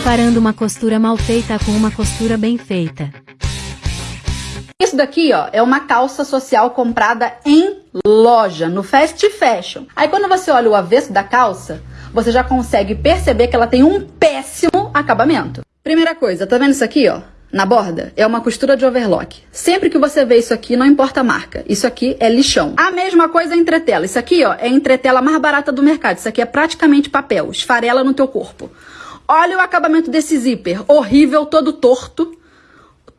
Comparando uma costura mal feita com uma costura bem feita. Isso daqui, ó, é uma calça social comprada em loja, no fast fashion. Aí quando você olha o avesso da calça, você já consegue perceber que ela tem um péssimo acabamento. Primeira coisa, tá vendo isso aqui, ó? Na borda, é uma costura de overlock. Sempre que você vê isso aqui, não importa a marca. Isso aqui é lixão. A mesma coisa é entretela. Isso aqui, ó, é entretela mais barata do mercado. Isso aqui é praticamente papel, esfarela no teu corpo. Olha o acabamento desse zíper. Horrível, todo torto,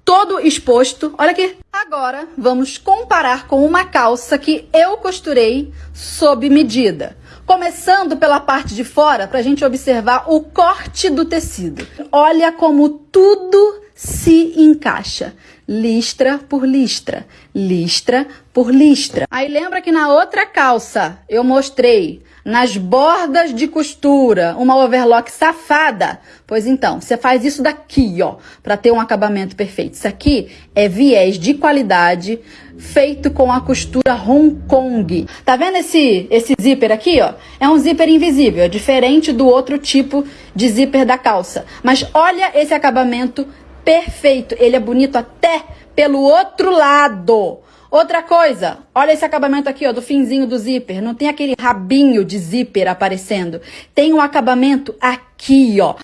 todo exposto. Olha aqui. Agora, vamos comparar com uma calça que eu costurei sob medida. Começando pela parte de fora, para a gente observar o corte do tecido. Olha como tudo se encaixa. Listra por listra, listra por listra. Aí lembra que na outra calça eu mostrei nas bordas de costura uma overlock safada? Pois então, você faz isso daqui, ó, para ter um acabamento perfeito. Isso aqui é viés de qualidade feito com a costura Hong Kong. Tá vendo esse esse zíper aqui, ó? É um zíper invisível, é diferente do outro tipo de zíper da calça. Mas olha esse acabamento perfeito. Ele é bonito até pelo outro lado. Outra coisa, olha esse acabamento aqui, ó, do finzinho do zíper. Não tem aquele rabinho de zíper aparecendo. Tem um acabamento aqui, ó.